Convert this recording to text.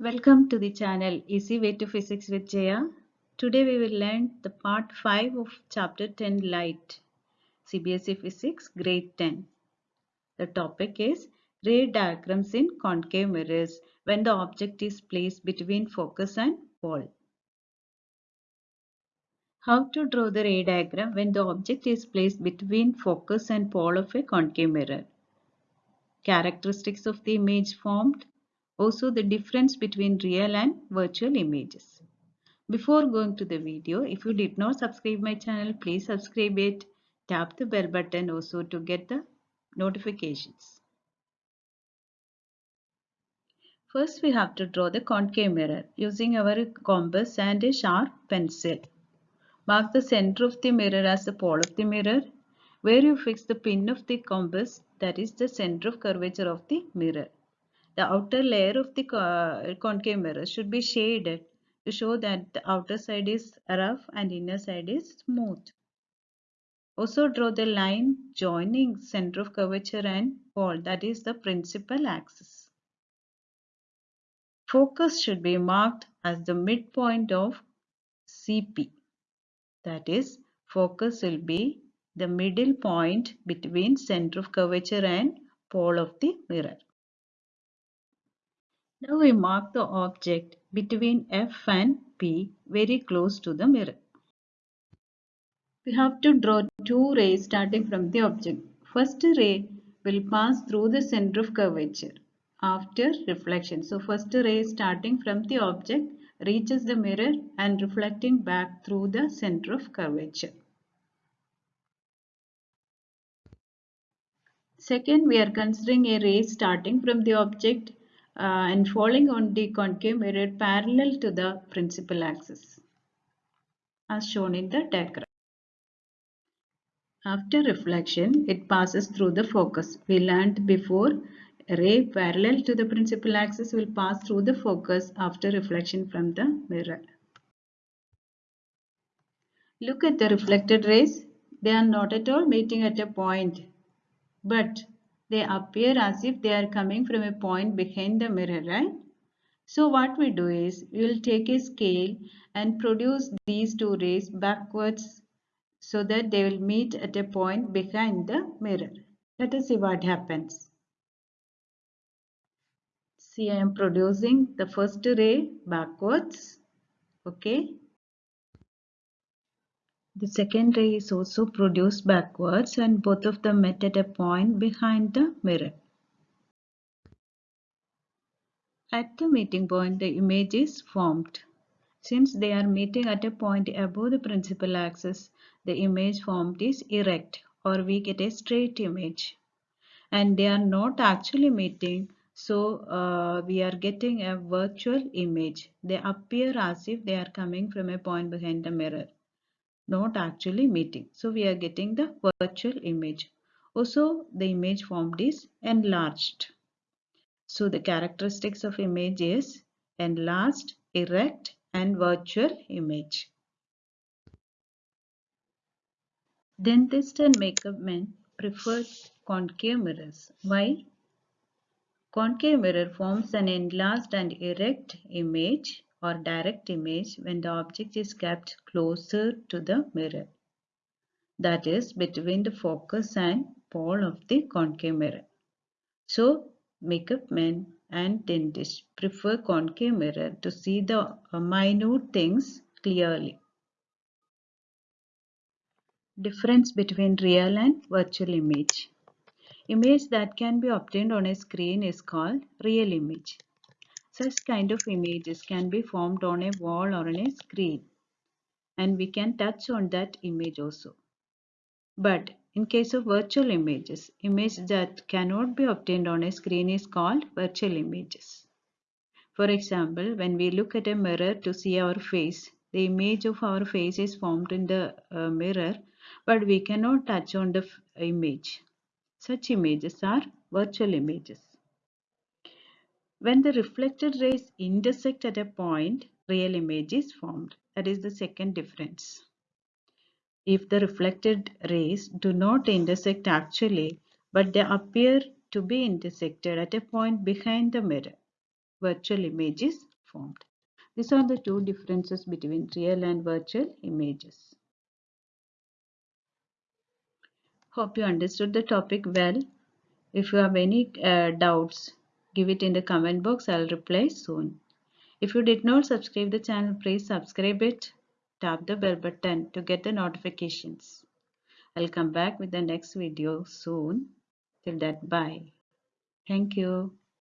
Welcome to the channel Easy Way to Physics with Jaya. Today we will learn the part 5 of chapter 10 Light CBSE Physics grade 10. The topic is ray diagrams in concave mirrors when the object is placed between focus and pole. How to draw the ray diagram when the object is placed between focus and pole of a concave mirror. Characteristics of the image formed also the difference between real and virtual images. Before going to the video, if you did not subscribe my channel, please subscribe it. Tap the bell button also to get the notifications. First, we have to draw the concave mirror using our compass and a sharp pencil. Mark the center of the mirror as the pole of the mirror. Where you fix the pin of the compass, that is the center of curvature of the mirror. The outer layer of the uh, concave mirror should be shaded to show that the outer side is rough and inner side is smooth. Also draw the line joining center of curvature and pole that is the principal axis. Focus should be marked as the midpoint of CP. That is focus will be the middle point between center of curvature and pole of the mirror. Now we mark the object between F and P very close to the mirror. We have to draw two rays starting from the object. First ray will pass through the center of curvature after reflection. So first ray starting from the object reaches the mirror and reflecting back through the center of curvature. Second, we are considering a ray starting from the object Uh, and falling on the concave mirror parallel to the principal axis as shown in the diagram. After reflection, it passes through the focus. We learned before ray parallel to the principal axis will pass through the focus after reflection from the mirror. Look at the reflected rays. They are not at all meeting at a point, but they appear as if they are coming from a point behind the mirror, right? So what we do is, we will take a scale and produce these two rays backwards so that they will meet at a point behind the mirror. Let us see what happens. See, I am producing the first ray backwards. Okay. The second ray is also produced backwards and both of them met at a point behind the mirror. At the meeting point, the image is formed. Since they are meeting at a point above the principal axis, the image formed is erect or we get a straight image. And they are not actually meeting, so uh, we are getting a virtual image. They appear as if they are coming from a point behind the mirror not actually meeting. So we are getting the virtual image. Also the image formed is enlarged. So the characteristics of image is enlarged, erect and virtual image. Dentist and makeup men prefer concave mirrors. Why? Concave mirror forms an enlarged and erect image or direct image when the object is kept closer to the mirror. That is between the focus and pole of the concave mirror. So makeup men and dentists prefer concave mirror to see the uh, minute things clearly. Difference between real and virtual image. Image that can be obtained on a screen is called real image. Such kind of images can be formed on a wall or on a screen and we can touch on that image also. But in case of virtual images, image that cannot be obtained on a screen is called virtual images. For example, when we look at a mirror to see our face, the image of our face is formed in the uh, mirror, but we cannot touch on the image. Such images are virtual images. When the reflected rays intersect at a point, real image is formed. That is the second difference. If the reflected rays do not intersect actually, but they appear to be intersected at a point behind the mirror, virtual image is formed. These are the two differences between real and virtual images. Hope you understood the topic well. If you have any uh, doubts, give it in the comment box. I'll reply soon. If you did not subscribe the channel, please subscribe it. Tap the bell button to get the notifications. I'll come back with the next video soon. Till that, bye. Thank you.